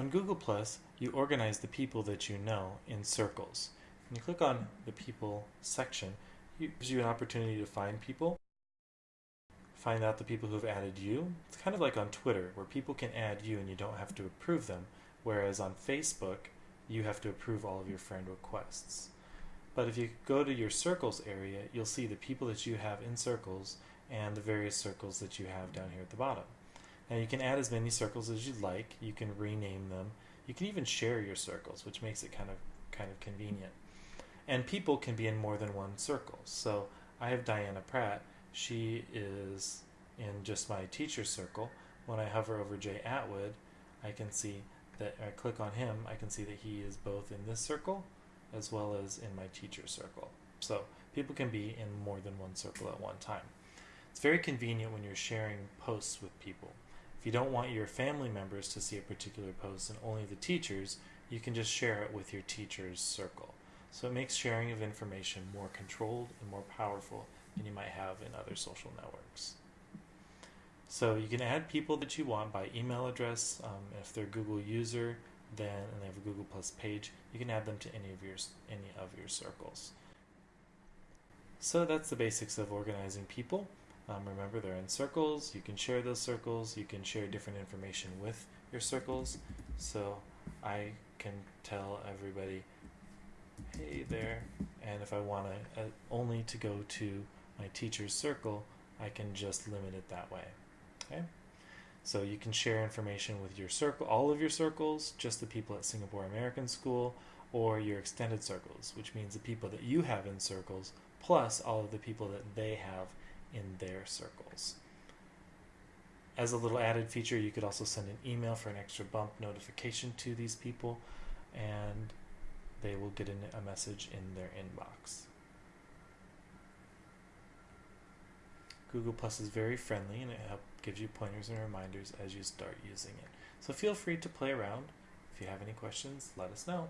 On Google you organize the people that you know in circles. When you click on the people section, it gives you an opportunity to find people, find out the people who have added you. It's kind of like on Twitter, where people can add you and you don't have to approve them, whereas on Facebook, you have to approve all of your friend requests. But if you go to your circles area, you'll see the people that you have in circles and the various circles that you have down here at the bottom. Now you can add as many circles as you'd like. You can rename them. You can even share your circles, which makes it kind of kind of convenient. And people can be in more than one circle. So I have Diana Pratt. She is in just my teacher circle. When I hover over Jay Atwood, I can see that I click on him, I can see that he is both in this circle as well as in my teacher circle. So people can be in more than one circle at one time. It's very convenient when you're sharing posts with people. If you don't want your family members to see a particular post and only the teachers, you can just share it with your teacher's circle. So it makes sharing of information more controlled and more powerful than you might have in other social networks. So you can add people that you want by email address. Um, if they're a Google user, then and they have a Google Plus page, you can add them to any of your any of your circles. So that's the basics of organizing people. Um, remember, they're in circles. You can share those circles. You can share different information with your circles. So I can tell everybody, hey there. And if I want to uh, only to go to my teacher's circle, I can just limit it that way. Okay. So you can share information with your circle, all of your circles, just the people at Singapore American School, or your extended circles, which means the people that you have in circles, plus all of the people that they have in their circles. As a little added feature, you could also send an email for an extra bump notification to these people, and they will get a message in their inbox. Google Plus is very friendly and it gives you pointers and reminders as you start using it. So feel free to play around. If you have any questions, let us know.